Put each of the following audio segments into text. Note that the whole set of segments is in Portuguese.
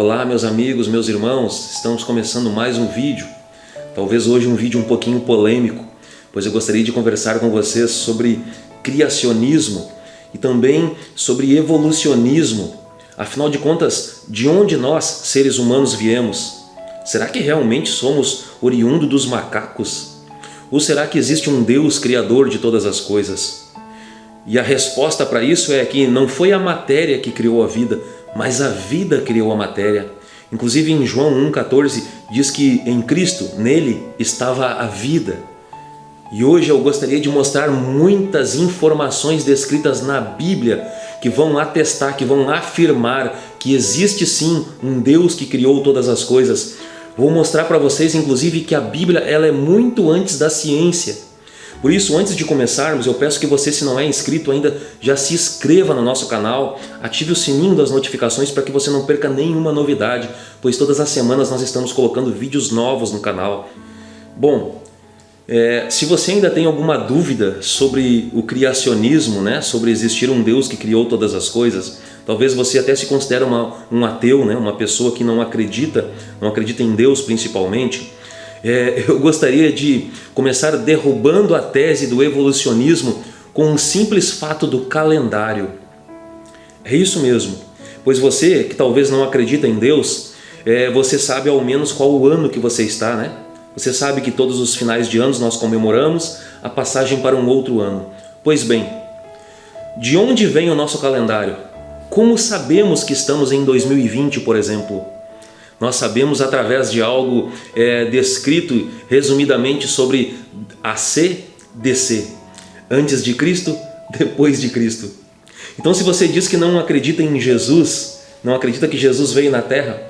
Olá meus amigos, meus irmãos, estamos começando mais um vídeo. Talvez hoje um vídeo um pouquinho polêmico, pois eu gostaria de conversar com vocês sobre criacionismo e também sobre evolucionismo. Afinal de contas, de onde nós, seres humanos, viemos? Será que realmente somos oriundo dos macacos? Ou será que existe um Deus criador de todas as coisas? E a resposta para isso é que não foi a matéria que criou a vida, mas a vida criou a matéria. Inclusive em João 1,14 diz que em Cristo, nele, estava a vida. E hoje eu gostaria de mostrar muitas informações descritas na Bíblia que vão atestar, que vão afirmar que existe sim um Deus que criou todas as coisas. Vou mostrar para vocês inclusive que a Bíblia ela é muito antes da ciência. Por isso, antes de começarmos, eu peço que você, se não é inscrito ainda, já se inscreva no nosso canal, ative o sininho das notificações para que você não perca nenhuma novidade, pois todas as semanas nós estamos colocando vídeos novos no canal. Bom, é, se você ainda tem alguma dúvida sobre o criacionismo, né, sobre existir um Deus que criou todas as coisas, talvez você até se considere uma, um ateu, né, uma pessoa que não acredita, não acredita em Deus principalmente, é, eu gostaria de começar derrubando a tese do evolucionismo com um simples fato do calendário. É isso mesmo, pois você que talvez não acredita em Deus, é, você sabe ao menos qual o ano que você está, né? Você sabe que todos os finais de anos nós comemoramos a passagem para um outro ano. Pois bem, de onde vem o nosso calendário? Como sabemos que estamos em 2020, por exemplo? Nós sabemos através de algo é, descrito resumidamente sobre AC, DC. Antes de Cristo, depois de Cristo. Então se você diz que não acredita em Jesus, não acredita que Jesus veio na Terra,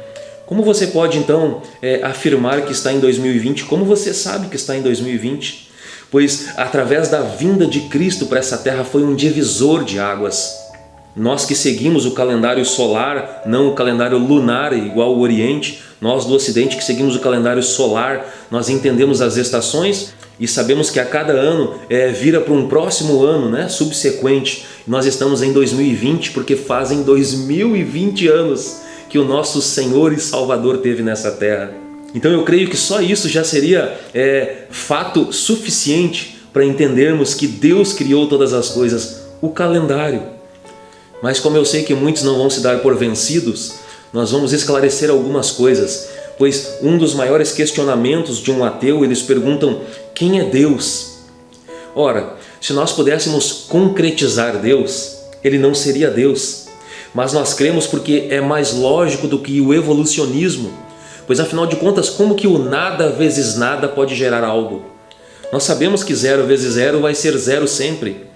como você pode então é, afirmar que está em 2020? Como você sabe que está em 2020? Pois através da vinda de Cristo para essa terra foi um divisor de águas. Nós que seguimos o calendário solar, não o calendário lunar igual o Oriente, nós do Ocidente que seguimos o calendário solar, nós entendemos as estações e sabemos que a cada ano é, vira para um próximo ano né, subsequente. Nós estamos em 2020 porque fazem 2020 anos que o nosso Senhor e Salvador teve nessa terra. Então eu creio que só isso já seria é, fato suficiente para entendermos que Deus criou todas as coisas, o calendário. Mas como eu sei que muitos não vão se dar por vencidos, nós vamos esclarecer algumas coisas, pois um dos maiores questionamentos de um ateu, eles perguntam quem é Deus? Ora, se nós pudéssemos concretizar Deus, ele não seria Deus. Mas nós cremos porque é mais lógico do que o evolucionismo, pois afinal de contas, como que o nada vezes nada pode gerar algo? Nós sabemos que zero vezes zero vai ser zero sempre.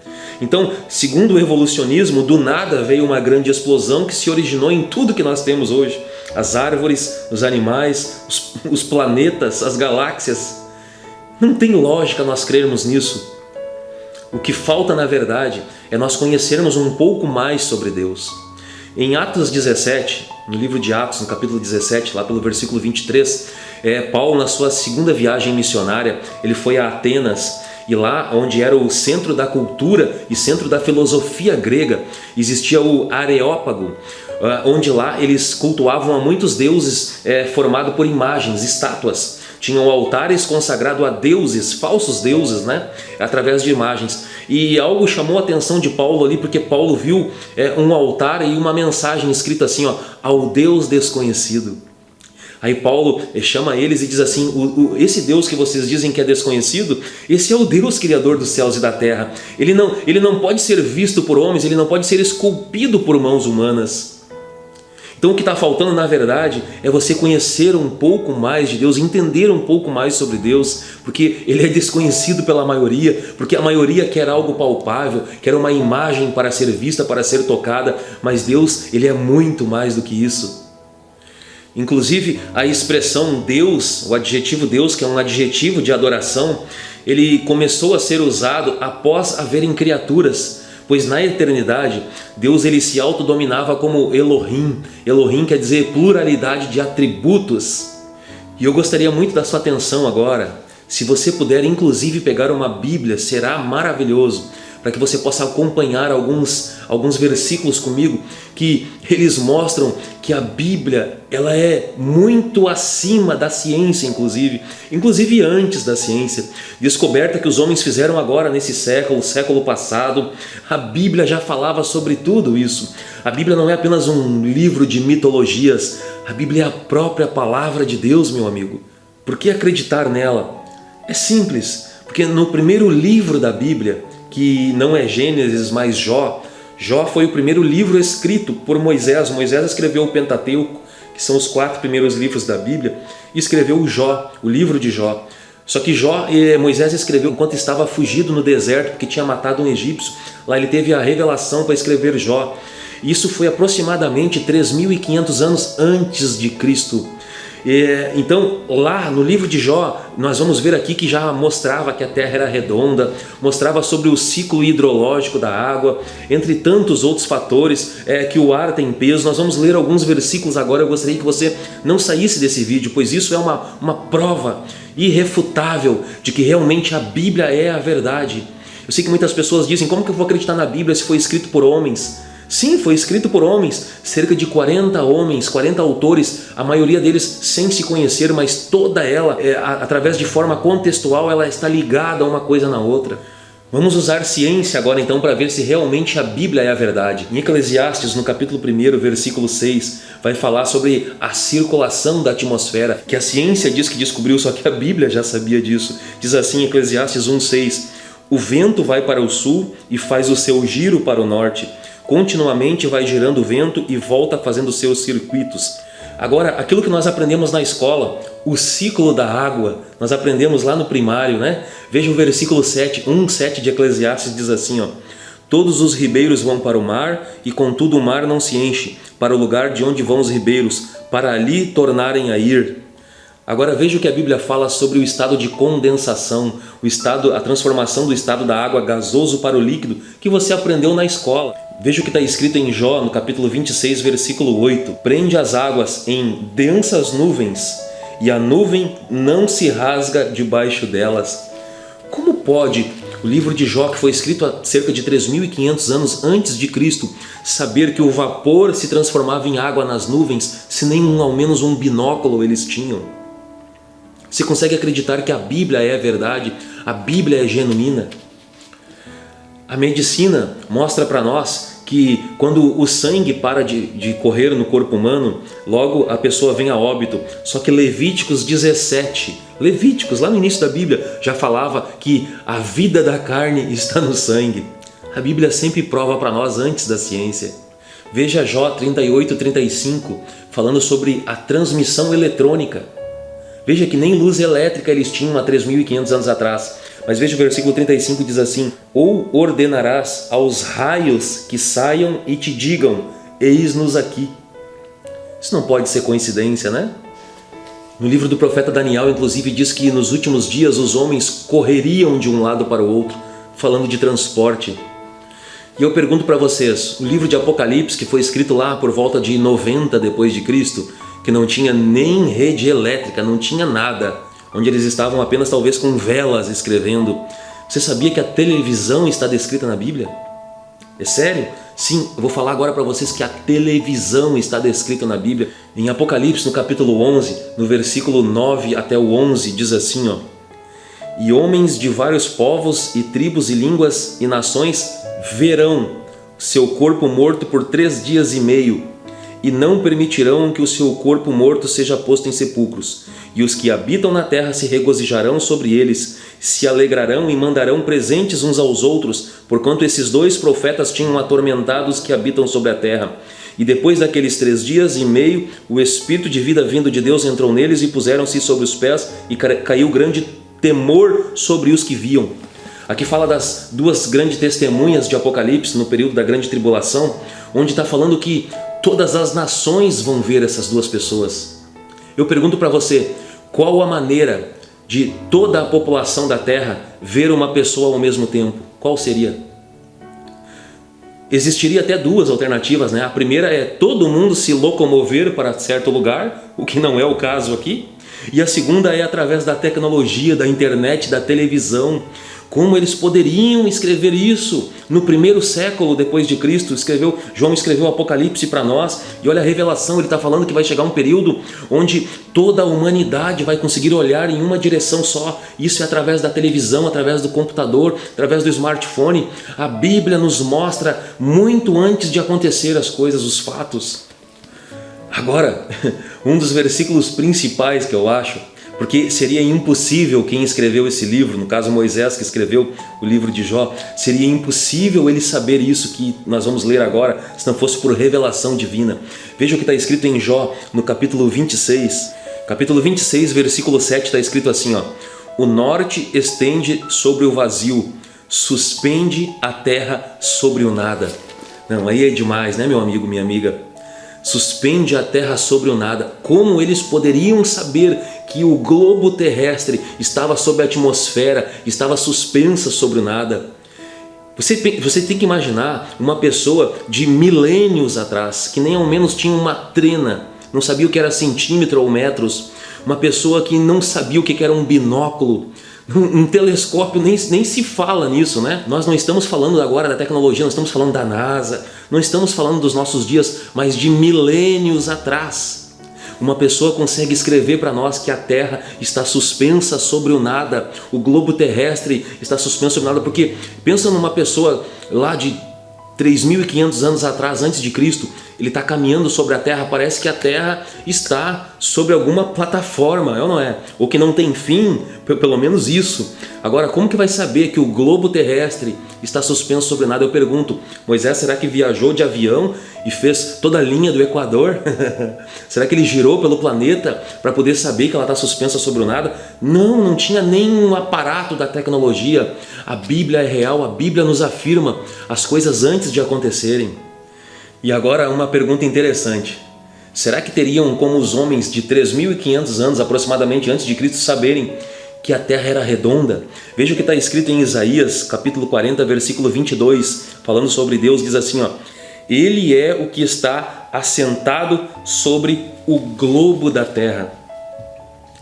Então, segundo o evolucionismo, do nada veio uma grande explosão que se originou em tudo que nós temos hoje. As árvores, os animais, os, os planetas, as galáxias. Não tem lógica nós crermos nisso. O que falta, na verdade, é nós conhecermos um pouco mais sobre Deus. Em Atos 17, no livro de Atos, no capítulo 17, lá pelo versículo 23, é, Paulo, na sua segunda viagem missionária, ele foi a Atenas e lá, onde era o centro da cultura e centro da filosofia grega, existia o Areópago, ah, onde lá eles cultuavam a muitos deuses é, formado por imagens, estátuas. Tinham altares consagrados a deuses, falsos deuses, né? através de imagens. E algo chamou a atenção de Paulo ali, porque Paulo viu é, um altar e uma mensagem escrita assim, ó, ao Deus desconhecido. Aí Paulo chama eles e diz assim, o, o, esse Deus que vocês dizem que é desconhecido, esse é o Deus criador dos céus e da terra. Ele não, ele não pode ser visto por homens, ele não pode ser esculpido por mãos humanas. Então o que está faltando na verdade é você conhecer um pouco mais de Deus, entender um pouco mais sobre Deus, porque Ele é desconhecido pela maioria, porque a maioria quer algo palpável, quer uma imagem para ser vista, para ser tocada, mas Deus Ele é muito mais do que isso. Inclusive a expressão Deus, o adjetivo Deus, que é um adjetivo de adoração, ele começou a ser usado após haverem criaturas, pois na eternidade Deus ele se autodominava como Elohim. Elohim quer dizer pluralidade de atributos. E eu gostaria muito da sua atenção agora, se você puder inclusive pegar uma Bíblia, será maravilhoso, para que você possa acompanhar alguns, alguns versículos comigo que eles mostram que a Bíblia ela é muito acima da ciência, inclusive, inclusive antes da ciência. Descoberta que os homens fizeram agora nesse século, século passado, a Bíblia já falava sobre tudo isso. A Bíblia não é apenas um livro de mitologias, a Bíblia é a própria palavra de Deus, meu amigo. Por que acreditar nela? É simples, porque no primeiro livro da Bíblia, que não é Gênesis, mas Jó, Jó foi o primeiro livro escrito por Moisés. Moisés escreveu o Pentateuco, que são os quatro primeiros livros da Bíblia, e escreveu o Jó, o livro de Jó. Só que Jó, eh, Moisés escreveu enquanto estava fugido no deserto, porque tinha matado um egípcio. Lá ele teve a revelação para escrever Jó. Isso foi aproximadamente 3.500 anos antes de Cristo. É, então, lá no livro de Jó, nós vamos ver aqui que já mostrava que a Terra era redonda, mostrava sobre o ciclo hidrológico da água, entre tantos outros fatores, é, que o ar tem peso. Nós vamos ler alguns versículos agora, eu gostaria que você não saísse desse vídeo, pois isso é uma, uma prova irrefutável de que realmente a Bíblia é a verdade. Eu sei que muitas pessoas dizem, como que eu vou acreditar na Bíblia se foi escrito por homens? Sim, foi escrito por homens, cerca de 40 homens, 40 autores, a maioria deles sem se conhecer, mas toda ela, é, através de forma contextual, ela está ligada uma coisa na outra. Vamos usar ciência agora então para ver se realmente a Bíblia é a verdade. Em Eclesiastes, no capítulo 1, versículo 6, vai falar sobre a circulação da atmosfera, que a ciência diz que descobriu, só que a Bíblia já sabia disso. Diz assim Eclesiastes 1,6 O vento vai para o sul e faz o seu giro para o norte continuamente vai girando o vento e volta fazendo seus circuitos. Agora, aquilo que nós aprendemos na escola, o ciclo da água, nós aprendemos lá no primário, né? Veja o versículo 7, 1, 7 de Eclesiastes diz assim, ó. Todos os ribeiros vão para o mar, e contudo o mar não se enche, para o lugar de onde vão os ribeiros, para ali tornarem a ir. Agora veja o que a Bíblia fala sobre o estado de condensação, o estado, a transformação do estado da água gasoso para o líquido, que você aprendeu na escola. Veja o que está escrito em Jó, no capítulo 26, versículo 8. Prende as águas em densas nuvens, e a nuvem não se rasga debaixo delas. Como pode o livro de Jó, que foi escrito há cerca de 3.500 anos antes de Cristo, saber que o vapor se transformava em água nas nuvens, se nem um, ao menos um binóculo eles tinham? Você consegue acreditar que a Bíblia é a verdade? A Bíblia é genuína? A medicina mostra para nós que quando o sangue para de, de correr no corpo humano, logo a pessoa vem a óbito. Só que Levíticos 17, Levíticos, lá no início da Bíblia, já falava que a vida da carne está no sangue. A Bíblia sempre prova para nós antes da ciência. Veja Jó 38, 35, falando sobre a transmissão eletrônica. Veja que nem luz elétrica eles tinham há 3.500 anos atrás. Mas veja o versículo 35 diz assim, Ou ordenarás aos raios que saiam e te digam, eis-nos aqui. Isso não pode ser coincidência, né? No livro do profeta Daniel, inclusive, diz que nos últimos dias os homens correriam de um lado para o outro, falando de transporte. E eu pergunto para vocês, o livro de Apocalipse, que foi escrito lá por volta de 90 depois de Cristo, que não tinha nem rede elétrica, não tinha nada, onde eles estavam apenas talvez com velas escrevendo. Você sabia que a televisão está descrita na Bíblia? É sério? Sim, eu vou falar agora para vocês que a televisão está descrita na Bíblia. Em Apocalipse, no capítulo 11, no versículo 9 até o 11, diz assim, ó. E homens de vários povos e tribos e línguas e nações verão seu corpo morto por três dias e meio e não permitirão que o seu corpo morto seja posto em sepulcros. E os que habitam na terra se regozijarão sobre eles, se alegrarão e mandarão presentes uns aos outros, porquanto esses dois profetas tinham atormentado os que habitam sobre a terra. E depois daqueles três dias e meio, o Espírito de vida vindo de Deus entrou neles e puseram-se sobre os pés e caiu grande temor sobre os que viam. Aqui fala das duas grandes testemunhas de Apocalipse no período da grande tribulação, onde está falando que todas as nações vão ver essas duas pessoas. Eu pergunto para você, qual a maneira de toda a população da Terra ver uma pessoa ao mesmo tempo? Qual seria? Existiria até duas alternativas, né? A primeira é todo mundo se locomover para certo lugar, o que não é o caso aqui. E a segunda é através da tecnologia, da internet, da televisão, Como eles poderiam escrever isso no primeiro século depois de Cristo? Escreveu, João escreveu o Apocalipse para nós e olha a revelação, ele está falando que vai chegar um período onde toda a humanidade vai conseguir olhar em uma direção só. Isso é através da televisão, através do computador, através do smartphone. A Bíblia nos mostra muito antes de acontecer as coisas, os fatos. Agora, um dos versículos principais que eu acho porque seria impossível quem escreveu esse livro, no caso Moisés que escreveu o livro de Jó, seria impossível ele saber isso que nós vamos ler agora, se não fosse por revelação divina. Veja o que está escrito em Jó, no capítulo 26. Capítulo 26, versículo 7, está escrito assim, ó, O norte estende sobre o vazio, suspende a terra sobre o nada. Não, aí é demais, né meu amigo, minha amiga? Suspende a terra sobre o nada. Como eles poderiam saber que o globo terrestre estava sob a atmosfera, estava suspensa sobre o nada. Você, você tem que imaginar uma pessoa de milênios atrás, que nem ao menos tinha uma trena, não sabia o que era centímetro ou metros, uma pessoa que não sabia o que era um binóculo, um telescópio nem, nem se fala nisso, né? Nós não estamos falando agora da tecnologia, nós estamos falando da NASA, não estamos falando dos nossos dias, mas de milênios atrás. Uma pessoa consegue escrever para nós que a Terra está suspensa sobre o nada, o globo terrestre está suspenso sobre o nada, porque pensa numa pessoa lá de 3.500 anos atrás, antes de Cristo, ele está caminhando sobre a Terra, parece que a Terra está sobre alguma plataforma, é ou não é? Ou que não tem fim, pelo menos isso. Agora, como que vai saber que o globo terrestre está suspenso sobre nada? Eu pergunto, Moisés será que viajou de avião e fez toda a linha do Equador? será que ele girou pelo planeta para poder saber que ela está suspensa sobre o nada? Não, não tinha nenhum aparato da tecnologia. A Bíblia é real, a Bíblia nos afirma as coisas antes de acontecerem. E agora uma pergunta interessante. Será que teriam como os homens de 3.500 anos aproximadamente antes de Cristo saberem que a terra era redonda? Veja o que está escrito em Isaías capítulo 40 versículo 22 falando sobre Deus, diz assim ó, Ele é o que está assentado sobre o globo da terra.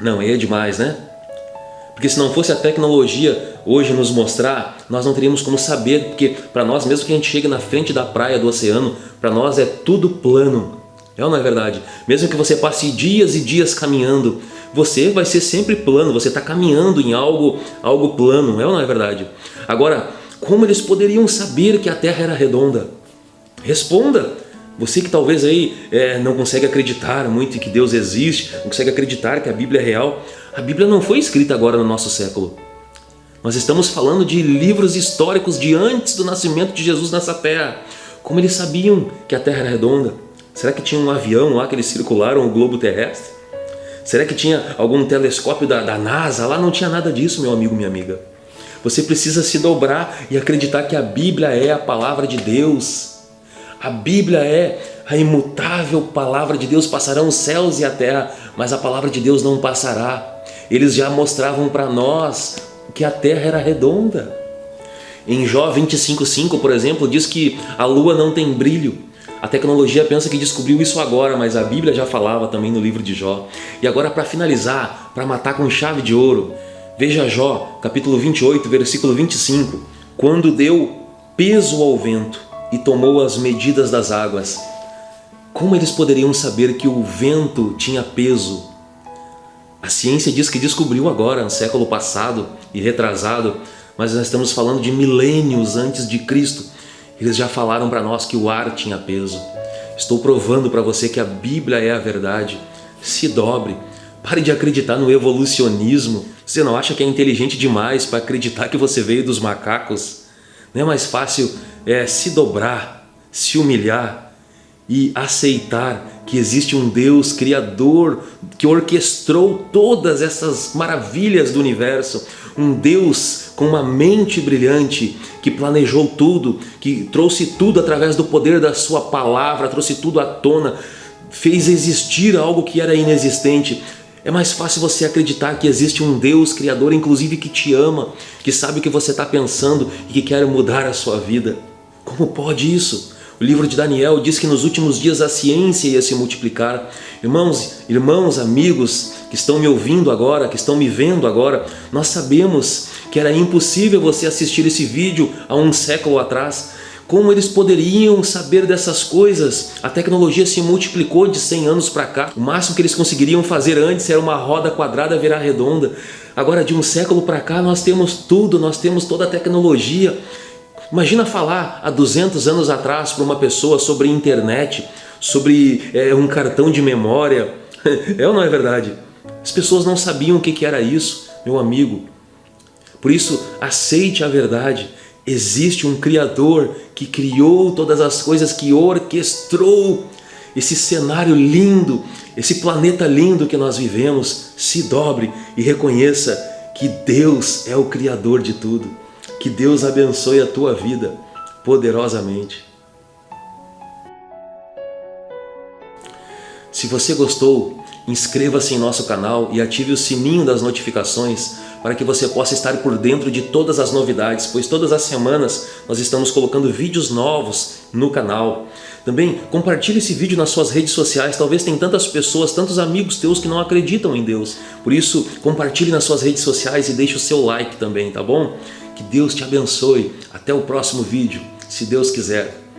Não, é demais né? Porque se não fosse a tecnologia hoje nos mostrar, nós não teríamos como saber, porque para nós, mesmo que a gente chegue na frente da praia do oceano, para nós é tudo plano. É ou não é verdade? Mesmo que você passe dias e dias caminhando, você vai ser sempre plano, você está caminhando em algo, algo plano, é ou não é verdade? Agora, como eles poderiam saber que a Terra era redonda? Responda! Você que talvez aí é, não consegue acreditar muito que Deus existe, não consegue acreditar que a Bíblia é real, a Bíblia não foi escrita agora no nosso século. Nós estamos falando de livros históricos de antes do nascimento de Jesus nessa terra. Como eles sabiam que a terra era redonda? Será que tinha um avião lá que eles circularam o globo terrestre? Será que tinha algum telescópio da, da NASA? Lá não tinha nada disso, meu amigo, minha amiga. Você precisa se dobrar e acreditar que a Bíblia é a palavra de Deus. A Bíblia é a imutável palavra de Deus. Passarão os céus e a terra, mas a palavra de Deus não passará. Eles já mostravam para nós que a Terra era redonda. Em Jó 25,5, por exemplo, diz que a Lua não tem brilho. A tecnologia pensa que descobriu isso agora, mas a Bíblia já falava também no livro de Jó. E agora para finalizar, para matar com chave de ouro, veja Jó, capítulo 28, versículo 25. Quando deu peso ao vento e tomou as medidas das águas, como eles poderiam saber que o vento tinha peso a ciência diz que descobriu agora, no século passado e retrasado, mas nós estamos falando de milênios antes de Cristo. Eles já falaram para nós que o ar tinha peso. Estou provando para você que a Bíblia é a verdade. Se dobre. Pare de acreditar no evolucionismo. Você não acha que é inteligente demais para acreditar que você veio dos macacos? Não é mais fácil é, se dobrar, se humilhar e aceitar que existe um Deus criador que orquestrou todas essas maravilhas do universo, um Deus com uma mente brilhante que planejou tudo, que trouxe tudo através do poder da sua palavra, trouxe tudo à tona, fez existir algo que era inexistente. É mais fácil você acreditar que existe um Deus criador, inclusive que te ama, que sabe o que você está pensando e que quer mudar a sua vida. Como pode isso? O livro de Daniel diz que nos últimos dias a ciência ia se multiplicar. Irmãos, irmãos, amigos que estão me ouvindo agora, que estão me vendo agora, nós sabemos que era impossível você assistir esse vídeo há um século atrás. Como eles poderiam saber dessas coisas? A tecnologia se multiplicou de 100 anos para cá. O máximo que eles conseguiriam fazer antes era uma roda quadrada virar redonda. Agora, de um século para cá, nós temos tudo, nós temos toda a tecnologia. Imagina falar há 200 anos atrás para uma pessoa sobre internet, sobre é, um cartão de memória. É ou não é verdade? As pessoas não sabiam o que era isso, meu amigo. Por isso, aceite a verdade. Existe um Criador que criou todas as coisas, que orquestrou esse cenário lindo, esse planeta lindo que nós vivemos. Se dobre e reconheça que Deus é o Criador de tudo. Que Deus abençoe a tua vida poderosamente. Se você gostou, inscreva-se em nosso canal e ative o sininho das notificações para que você possa estar por dentro de todas as novidades, pois todas as semanas nós estamos colocando vídeos novos no canal. Também compartilhe esse vídeo nas suas redes sociais, talvez tem tantas pessoas, tantos amigos teus que não acreditam em Deus. Por isso, compartilhe nas suas redes sociais e deixe o seu like também, tá bom? Que Deus te abençoe. Até o próximo vídeo, se Deus quiser.